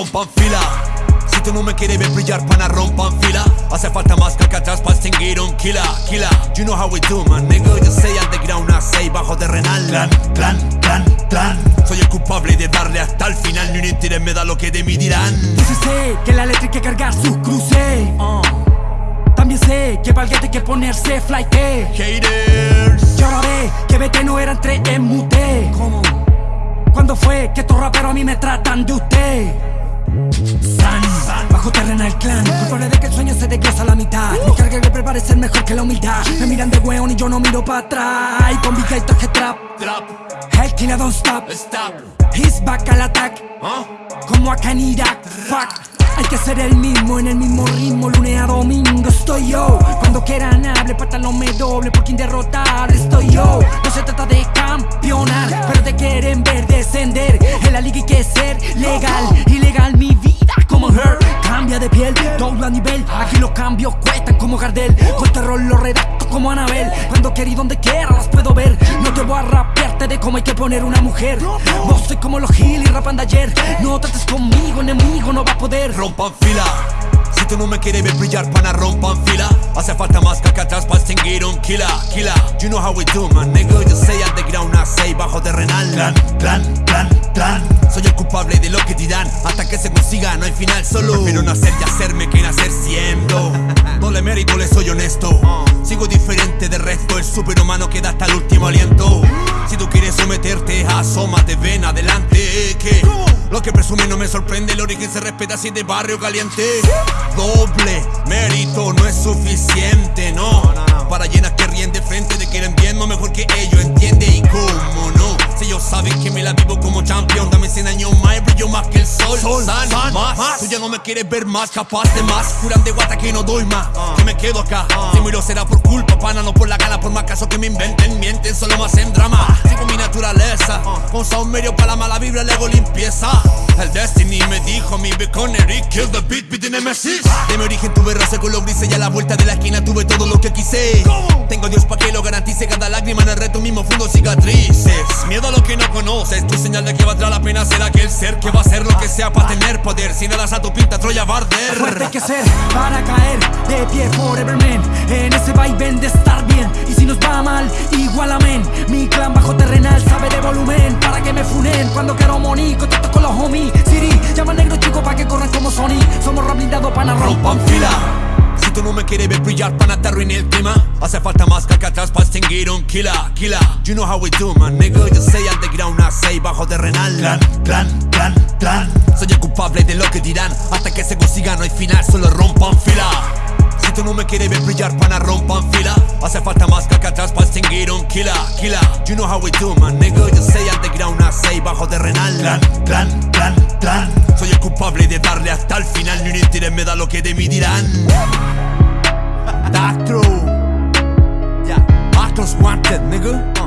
rompan fila. Si tú no me quieres ver brillar, pana, rompan fila. Hace falta más que acá atrás para extinguir un killer, killer. You know how we do, man, nigga. Yo soy underground, nace bajo terrenal Clan, clan, clan, clan. Soy el culpable de darle hasta el final. Ni un interés me da lo que de mí dirán. Entonces sé que la letra hay que cargar sus cruces uh. También sé que valga hay que ponerse flight Haters. Y ahora ve que vete no eran tres en mute ¿Cómo? ¿Cuándo fue que estos raperos a mí me tratan de usted? San, bajo terrenal clan Culpable de que el sueño se desglosa a la mitad. Mi carga que prepare ser mejor que la humildad. Me miran de weón y yo no miro para atrás. Y con Big Guy toque trap. Hell killer don't stop. He's back al attack. Como acá en Irak. Fuck. Hay que ser el mismo, en el mismo ritmo, lunes a domingo estoy yo. Cuando quieran hable, no me doble, por quien derrotar estoy yo. No se trata de campeonar, pero te quieren ver descender. En la liga hay que ser legal, Cambia de piel, todo a nivel, aquí los cambios cuestan como Gardel. Con terror lo redacto como Anabel. Cuando quiero y donde quiera las puedo ver. No te voy a rapearte de cómo hay que poner una mujer. Vos soy como los Gil y rapan de ayer. No trates conmigo, enemigo no va a poder. Rompan fila. Si tú no me quieres ver brillar, pana, rompan fila. Hace falta más acá atrás para extinguir un killer, killer. You know how we do, man, nigga. Yo soy underground, nace superhumano que da hasta el último aliento. Si tú quieres someterte, asómate, ven adelante Que lo que presume no me sorprende. El origen se respeta si es de barrio caliente. Doble mérito no es suficiente, no. Para llenas que ríen de frente de que eran bien No mejor que ellos, entiende y cómo no sol san, más, Tú ya no me quieres ver más, capaz de más. Juran de guata que no doy más. Que me quedo acá. Si miro será por culpa, pana, no por la gana Por más caso que me inventen, mienten, solo más en drama. Sigo mi naturaleza. Con sound medio para la mala vibra, le hago limpieza. El Destiny me dijo mi con Eric Kill the beat, beat de Nemesis. De mi origen tuve roce con los grises Y a la vuelta de la esquina tuve todo lo que quise. Tengo a Dios pa' que lo garantice Cada lágrima en el reto mismo fundo cicatrices. Miedo a lo que no conoces Tu señal de que valdrá la pena ser aquel ser Que va a hacer lo que sea para tener poder. Si nada a tu pinta Troya va a arder Fuerte hay que ser para caer de pie forever man. En ese vaivén de estar bien Y si nos va mal, igual amén. Mi clan bajo terrenal sabe de volumen Para que me funen. Cuando quiero money Contacto con los homies Siri, llama negro chico pa' que corran como Sony. Somos rap blindado pana rompan fila Si tú no me quieres ver brillar, pana, te arruiné el clima. Hace falta más que acá atrás para extinguir un killer, killer. You know how we do, man, nigga. Yo soy underground, nace bajo terrenal Clan, clan, clan, clan. Soy el culpable de lo que dirán. Hasta que se consiga no hay final, solo rompan fila tú no me quieres ver brillar, pana, rompan fila. Hace falta más que acá atrás para extinguir un killer, killer. You know how we do, man, nigga. Yo soy underground, nace bajo terrenal Clan, clan, clan, clan. Soy el culpable de darle hasta el final. Ni un interés me da lo que de mí dirán. That's true Yeah, Marcos wanted, nigga